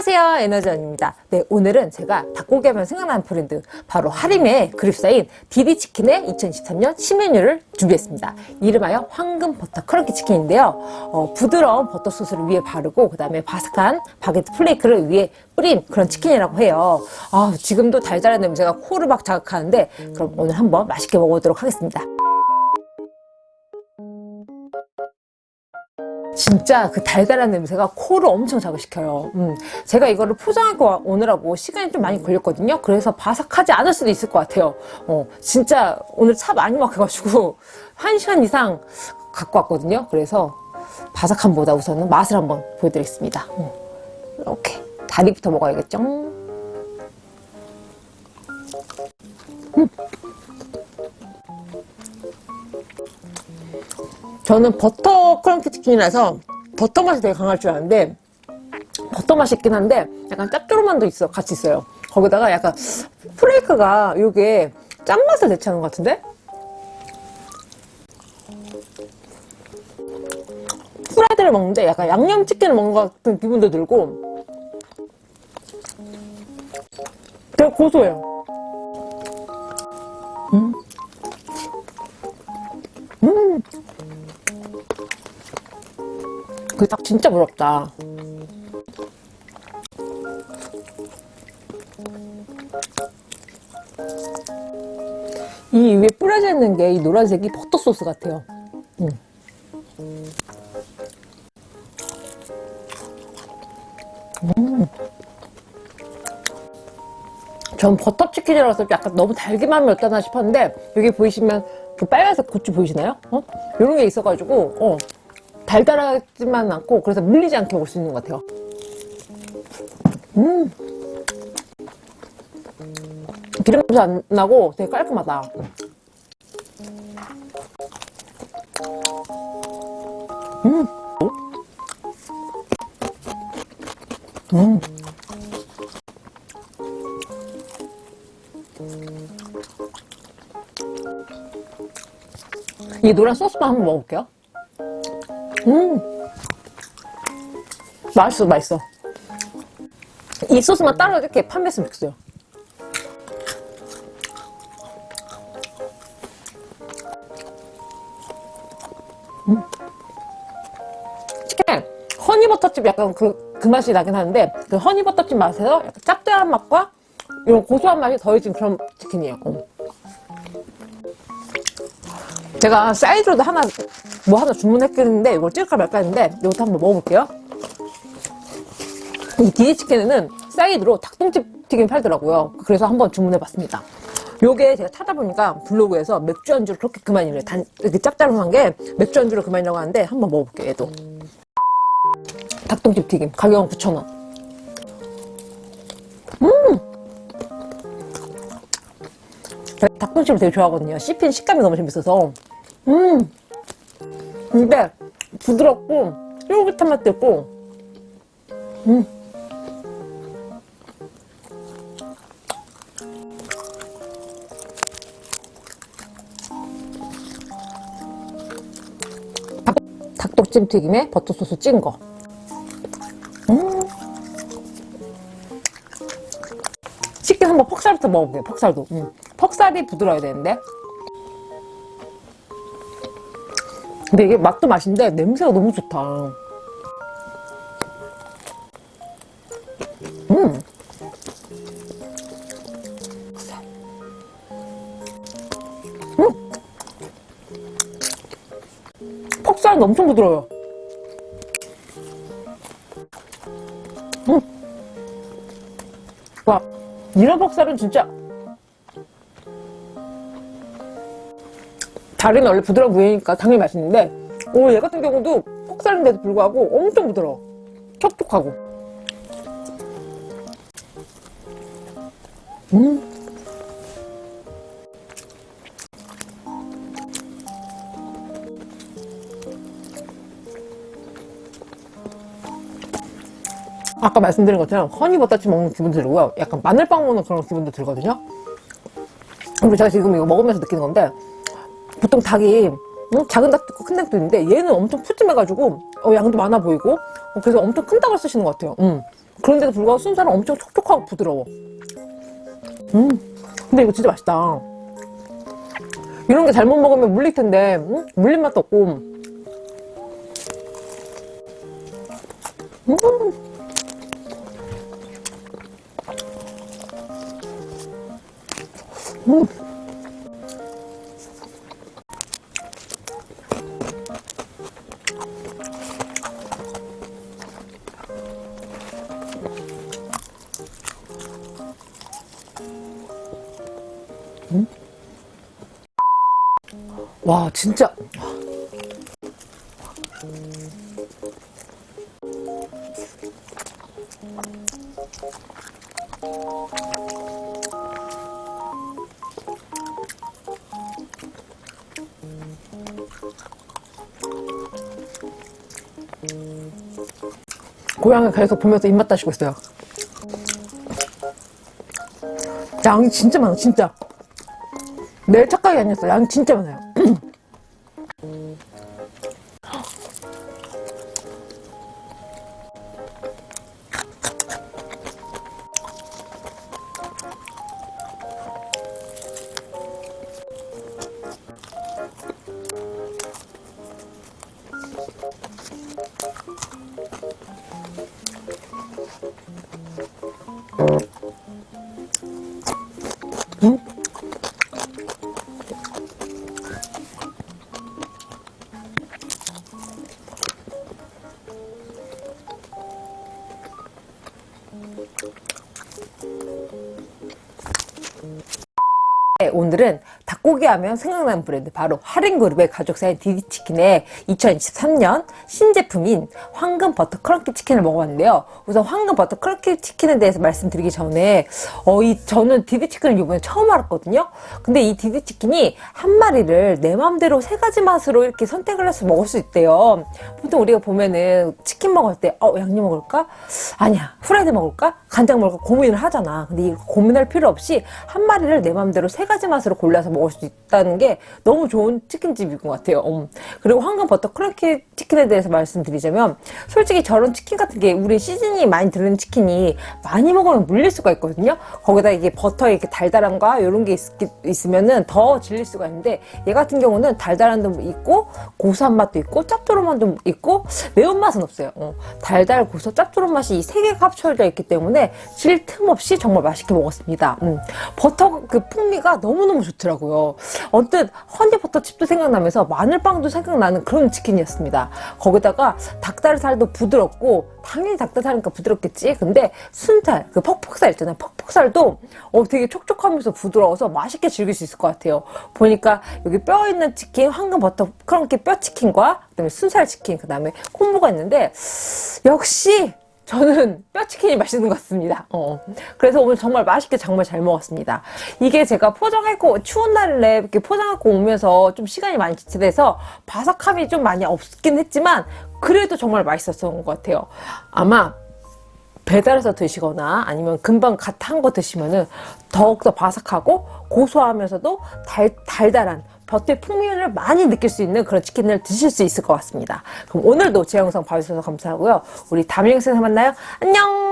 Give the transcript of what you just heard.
안녕하세요 에너지원입니다. 네 오늘은 제가 닭고기 하면 생각나는 브랜드 바로 하림의 그룹사인 디디치킨의 2023년 신메뉴를 준비했습니다. 이름하여 황금 버터 크런키 치킨인데요. 어, 부드러운 버터 소스를 위에 바르고 그 다음에 바삭한 바게트 플레이크를 위에 뿌린 그런 치킨이라고 해요. 아, 지금도 달달한 냄새가 코를 막 자극하는데 그럼 오늘 한번 맛있게 먹어보도록 하겠습니다 진짜 그 달달한 냄새가 코를 엄청 자극시켜요. 음, 제가 이거를 포장하고 오느라고 시간이 좀 많이 걸렸거든요. 그래서 바삭하지 않을 수도 있을 것 같아요. 어, 진짜 오늘 차 많이 막혀가지고 1시간 이상 갖고 왔거든요. 그래서 바삭함보다 우선은 맛을 한번 보여드리겠습니다. 음, 이렇게 다리부터 먹어야겠죠? 음. 저는 버터 크런키 치킨이라서 버터 맛이 되게 강할 줄 알았는데 버터 맛이 있긴 한데 약간 짭조름함도 있어 같이 있어요. 거기다가 약간 플레이크가 이게 짠맛을 대체하는 것 같은데? 프라이드를 먹는데 약간 양념치킨을 먹는 것 같은 기분도 들고 되게 고소해요 음. 그 닭 진짜 부럽다 이 위에 뿌려져 있는 게 이 노란색이 버터 소스 같아요 음. 음. 전 버터치킨이라서 약간 너무 달기만 어떠나 싶었는데 여기 보이시면 그 빨간색 고추 보이시나요? 어? 이런 게 있어가지고 어, 달달하지만 않고 그래서 물리지 않게 먹을 수 있는 것 같아요 음 기름 냄새 안 나고 되게 깔끔하다 음. 음. 이 노란 소스만 한번 먹어볼게요. 음. 맛있어 맛있어. 이 소스만 따로 이렇게 판매했으면 좋겠어요. 음. 치킨! 허니버터칩 약간 그, 그 맛이 나긴 하는데 그 허니버터칩 맛에서 약간 짭짤한 맛과 이런 고소한 맛이 더해진 그런 치킨이에요. 어. 제가 사이드로도 하나 뭐 하나 주문했겠는데 이걸 찍을까 말까 했는데 이것도 한번 먹어볼게요. 이 디디치킨에는 사이드로 닭똥집 튀김 팔더라고요. 그래서 한번 주문해봤습니다. 요게 제가 찾아보니까 블로그에서 맥주 안주를 그렇게 그만이래 단 이렇게 짭짤한 게 맥주 안주를 그만이라고 하는데 한번 먹어볼게요 얘도. 닭똥집 튀김 가격은 9,000원. 음! 닭똥집을 되게 좋아하거든요. 씹힌 식감이 너무 재밌어서 음. 근데 부드럽고 쫄깃한 맛도 있고. 음. 닭, 독찜 튀김에 버터소스 찍은 거. 음. 치킨 한번 퍽살부터 먹어볼게요 퍽살도. 음. 퍽살이 부드러워야 되는데 근데 이게 맛도 맛인데 냄새가 너무 좋다 음 음. 퍽살은 엄청 부드러워요 음. 와 이런 퍽살은 진짜 다리는 원래 부드러운 부위니까 당연히 맛있는데 오, 얘 같은 경우도 폭살인데도 불구하고 엄청 부드러워. 촉촉하고. 음. 아까 말씀드린 것처럼 허니버터칩 먹는 기분 들고요. 약간 마늘빵 먹는 그런 기분도 들거든요. 그리고 제가 지금 이거 먹으면서 느끼는 건데 보통 닭이 응? 작은 닭도 있고 큰 닭도 있는데 얘는 엄청 푸짐해가지고 어, 양도 많아 보이고 어, 그래서 엄청 큰 닭을 쓰시는 것 같아요. 음. 그런데도 불구하고 순살은 엄청 촉촉하고 부드러워. 음, 근데 이거 진짜 맛있다. 이런 게 잘못 먹으면 물릴 텐데 음? 물린 맛도 없고 음. 음. 와 진짜. 고양이 계속 보면서 입맛 다시고 있어요. 양이 진짜 많아 진짜. 내 착각이 아니었어. 양이 진짜 많아요 오늘은 닭고기 하면 생각나는 브랜드 바로 하림그룹의 가족사인 디디치킨의 2023년 신제품인 황금 버터 크런키 치킨을 먹어봤는데요. 우선 황금 버터 크런키 치킨에 대해서 말씀드리기 전에 어, 이 저는 디디치킨을 이번에 처음 알았거든요. 근데 이 디디치킨이 한 마리를 내 맘대로 세 가지 맛으로 이렇게 선택을 해서 먹을 수 있대요. 보통 우리가 보면은 치킨 먹을 때 어, 양념 먹을까? 아니야. 후라이드 먹을까? 간장 먹을까? 고민을 하잖아. 근데 이 고민할 필요 없이 한 마리를 내 맘대로 세 가지 맛으로 골라서 먹을 수 있다는 게 너무 좋은 치킨집인 것 같아요. 음. 그리고 황금 버터 크런키 치킨에 대해서 말씀드리자면 솔직히 저런 치킨 같은 게 우리 시즈닝이 많이 들은 치킨이 많이 먹으면 물릴 수가 있거든요. 거기다 이게 버터에 이렇게 달달함과 이런 게 있, 으면더 질릴 수가 있는데 얘 같은 경우는 달달함도 있고 고소한 맛도 있고 짭조름 맛도 있고 매운맛은 없어요. 어. 달달 고소 짭조름 맛이 이 세 개가 합쳐져 있기 때문에 질 틈 없이 정말 맛있게 먹었습니다. 음. 버터 그 풍미가 너무너무 좋더라고요. 언뜻 허니버터칩도 생각나면서 마늘빵도 생각나는 그런 치킨이었습니다. 거기다가 닭다리살도 부드럽고 당연히 닭다리살이니까 부드럽겠지. 근데 순살, 그 퍽퍽살 있잖아요. 퍽퍽살도 어, 되게 촉촉하면서 부드러워서 맛있게 즐길 수 있을 것 같아요. 보니까 여기 뼈 있는 치킨, 황금 버터 크런키 뼈 치킨과 그다음에 순살 치킨, 그다음에 콤보가 있는데 역시 저는 뼈치킨이 맛있는 것 같습니다. 어. 그래서 오늘 정말 맛있게 정말 잘 먹었습니다. 이게 제가 포장하고 추운 날에 이렇게 포장하고 오면서 좀 시간이 많이 지체돼서 바삭함이 좀 많이 없긴 했지만 그래도 정말 맛있었던 것 같아요. 아마 배달해서 드시거나 아니면 금방 갓 한 거 드시면은 더욱더 바삭하고 고소하면서도 달, 달달한 겉의 풍미를 많이 느낄 수 있는 그런 치킨을 드실 수 있을 것 같습니다. 그럼 오늘도 제 영상 봐주셔서 감사하고요. 우리 다음 영상에서 만나요. 안녕!